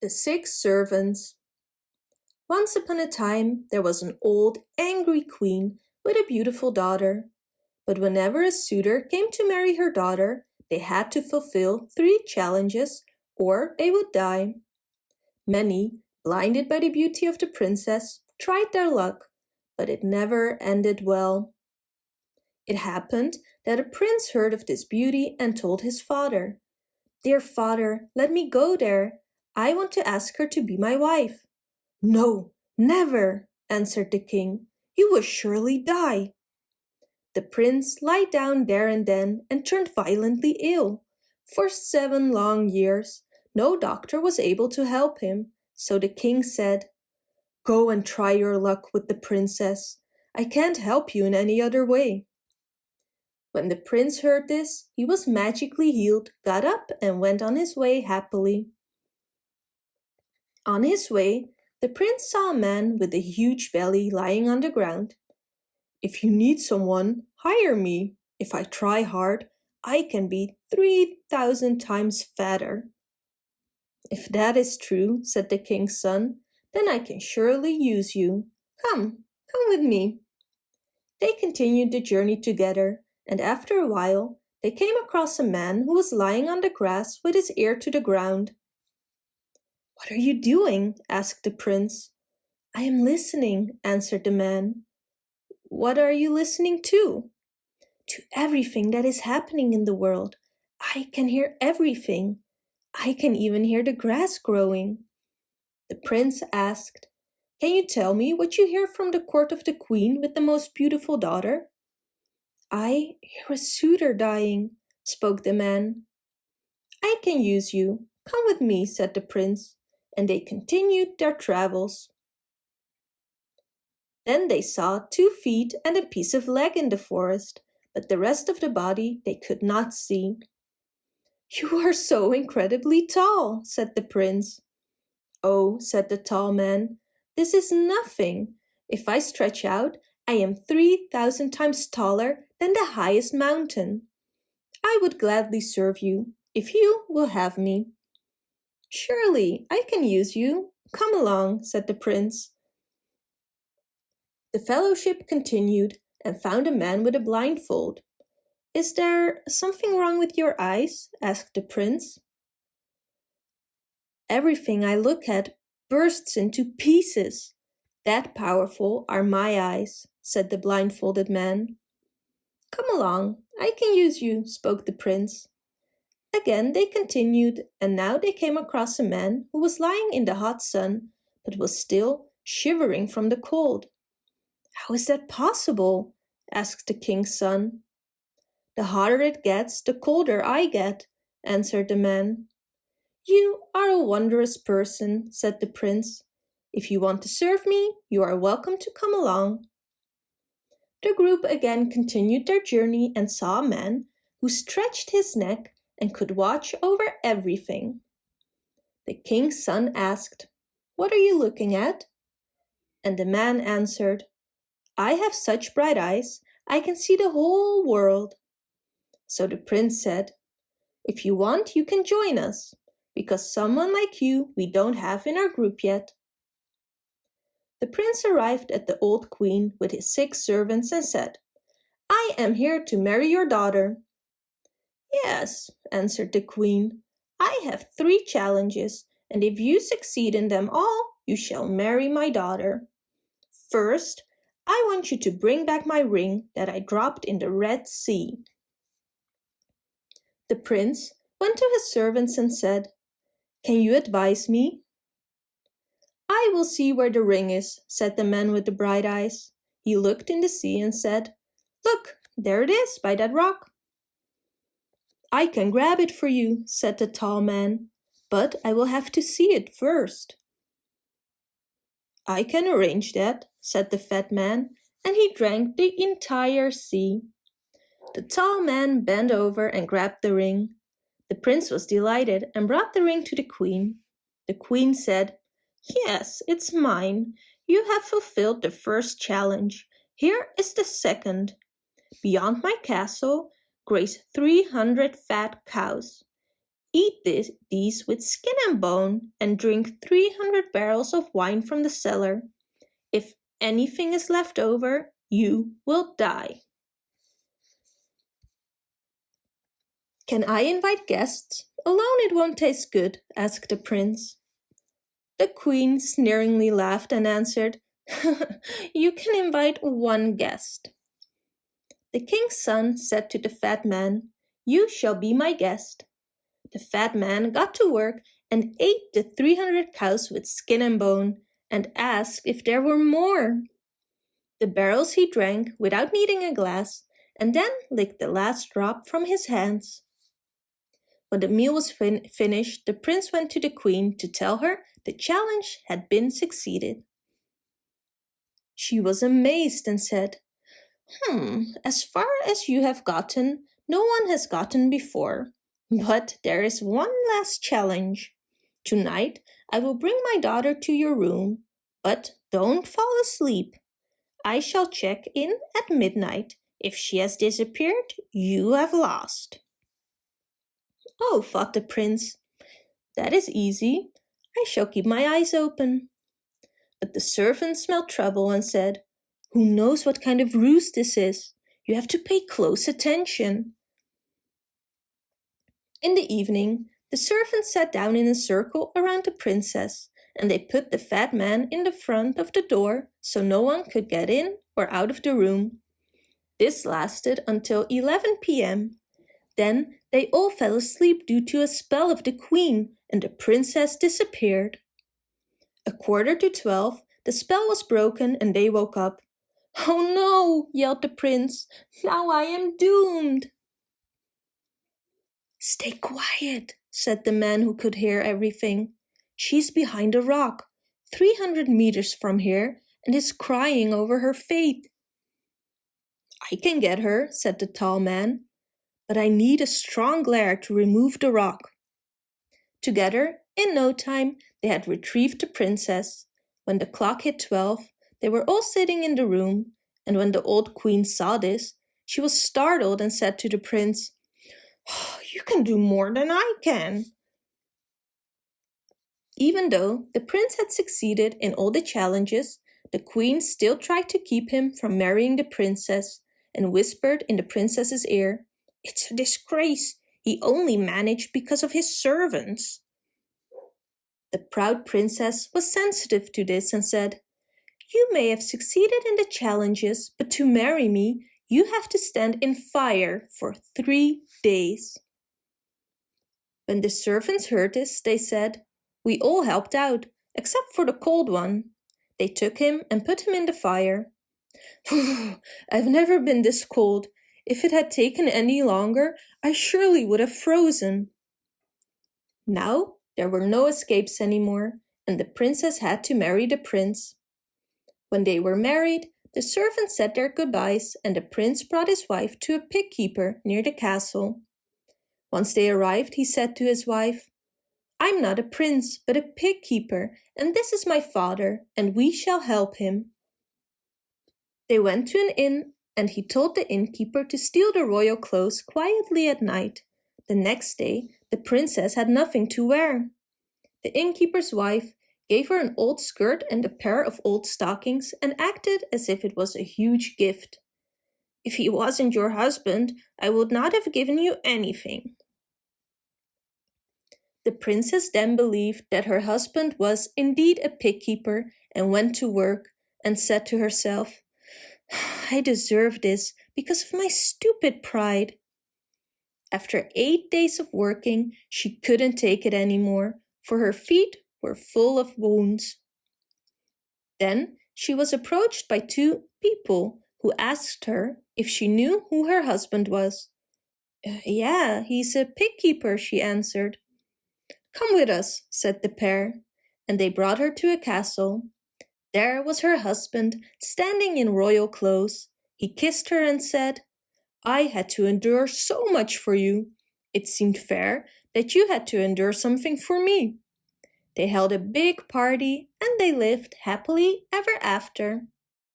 The Six Servants Once upon a time there was an old, angry queen with a beautiful daughter. But whenever a suitor came to marry her daughter, they had to fulfill three challenges or they would die. Many, blinded by the beauty of the princess, tried their luck, but it never ended well. It happened that a prince heard of this beauty and told his father, Dear father, let me go there. I want to ask her to be my wife. No, never, answered the king. You will surely die. The prince lay down there and then and turned violently ill. For seven long years, no doctor was able to help him, so the king said, Go and try your luck with the princess. I can't help you in any other way. When the prince heard this, he was magically healed, got up and went on his way happily. On his way, the prince saw a man with a huge belly lying on the ground. If you need someone, hire me. If I try hard, I can be 3,000 times fatter. If that is true, said the king's son, then I can surely use you. Come, come with me. They continued the journey together, and after a while, they came across a man who was lying on the grass with his ear to the ground. What are you doing? asked the prince. I am listening, answered the man. What are you listening to? To everything that is happening in the world. I can hear everything. I can even hear the grass growing. The prince asked, Can you tell me what you hear from the court of the queen with the most beautiful daughter? I hear a suitor dying, spoke the man. I can use you. Come with me, said the prince and they continued their travels. Then they saw two feet and a piece of leg in the forest, but the rest of the body they could not see. You are so incredibly tall, said the prince. Oh, said the tall man, this is nothing. If I stretch out, I am 3,000 times taller than the highest mountain. I would gladly serve you, if you will have me. Surely, I can use you. Come along, said the prince. The fellowship continued and found a man with a blindfold. Is there something wrong with your eyes? asked the prince. Everything I look at bursts into pieces. That powerful are my eyes, said the blindfolded man. Come along, I can use you, spoke the prince. Again they continued, and now they came across a man who was lying in the hot sun, but was still shivering from the cold. How is that possible? asked the king's son. The hotter it gets, the colder I get, answered the man. You are a wondrous person, said the prince. If you want to serve me, you are welcome to come along. The group again continued their journey and saw a man who stretched his neck and could watch over everything. The king's son asked, What are you looking at? And the man answered, I have such bright eyes, I can see the whole world. So the prince said, If you want, you can join us, because someone like you we don't have in our group yet. The prince arrived at the old queen with his six servants and said, I am here to marry your daughter. Yes, answered the queen. I have three challenges, and if you succeed in them all, you shall marry my daughter. First, I want you to bring back my ring that I dropped in the Red Sea. The prince went to his servants and said, Can you advise me? I will see where the ring is, said the man with the bright eyes. He looked in the sea and said, Look, there it is by that rock. I can grab it for you, said the tall man, but I will have to see it first. I can arrange that, said the fat man, and he drank the entire sea. The tall man bent over and grabbed the ring. The prince was delighted and brought the ring to the queen. The queen said, Yes, it's mine. You have fulfilled the first challenge. Here is the second. Beyond my castle graze 300 fat cows. Eat this, these with skin and bone and drink 300 barrels of wine from the cellar. If anything is left over, you will die. Can I invite guests? Alone it won't taste good, asked the prince. The queen sneeringly laughed and answered, You can invite one guest. The king's son said to the fat man, You shall be my guest. The fat man got to work and ate the 300 cows with skin and bone and asked if there were more. The barrels he drank without needing a glass and then licked the last drop from his hands. When the meal was fin finished, the prince went to the queen to tell her the challenge had been succeeded. She was amazed and said, Hmm, as far as you have gotten, no one has gotten before. But there is one last challenge. Tonight I will bring my daughter to your room, but don't fall asleep. I shall check in at midnight. If she has disappeared, you have lost. Oh, thought the prince, that is easy. I shall keep my eyes open. But the servant smelled trouble and said, Who knows what kind of ruse this is? You have to pay close attention. In the evening, the servants sat down in a circle around the princess, and they put the fat man in the front of the door so no one could get in or out of the room. This lasted until 11 p.m. Then they all fell asleep due to a spell of the queen, and the princess disappeared. A quarter to twelve, the spell was broken and they woke up. Oh no, yelled the prince, now I am doomed. Stay quiet, said the man who could hear everything. She's behind a rock, 300 meters from here, and is crying over her fate. I can get her, said the tall man, but I need a strong glare to remove the rock. Together, in no time, they had retrieved the princess. When the clock hit 12, they were all sitting in the room, and when the old queen saw this, she was startled and said to the prince, oh, You can do more than I can. Even though the prince had succeeded in all the challenges, the queen still tried to keep him from marrying the princess and whispered in the princess's ear, It's a disgrace. He only managed because of his servants. The proud princess was sensitive to this and said, You may have succeeded in the challenges, but to marry me, you have to stand in fire for three days. When the servants heard this, they said, We all helped out, except for the cold one. They took him and put him in the fire. I've never been this cold. If it had taken any longer, I surely would have frozen. Now there were no escapes anymore, and the princess had to marry the prince. When they were married, the servants said their goodbyes and the prince brought his wife to a pig keeper near the castle. Once they arrived, he said to his wife, I'm not a prince, but a pig keeper, and this is my father, and we shall help him. They went to an inn, and he told the innkeeper to steal the royal clothes quietly at night. The next day, the princess had nothing to wear. The innkeeper's wife gave her an old skirt and a pair of old stockings and acted as if it was a huge gift. If he wasn't your husband, I would not have given you anything. The princess then believed that her husband was indeed a pig keeper and went to work and said to herself, I deserve this because of my stupid pride. After eight days of working, she couldn't take it anymore, for her feet were full of wounds. Then she was approached by two people who asked her if she knew who her husband was. Uh, yeah, he's a pig keeper, she answered. Come with us, said the pair, and they brought her to a castle. There was her husband, standing in royal clothes. He kissed her and said, I had to endure so much for you. It seemed fair that you had to endure something for me. They held a big party and they lived happily ever after.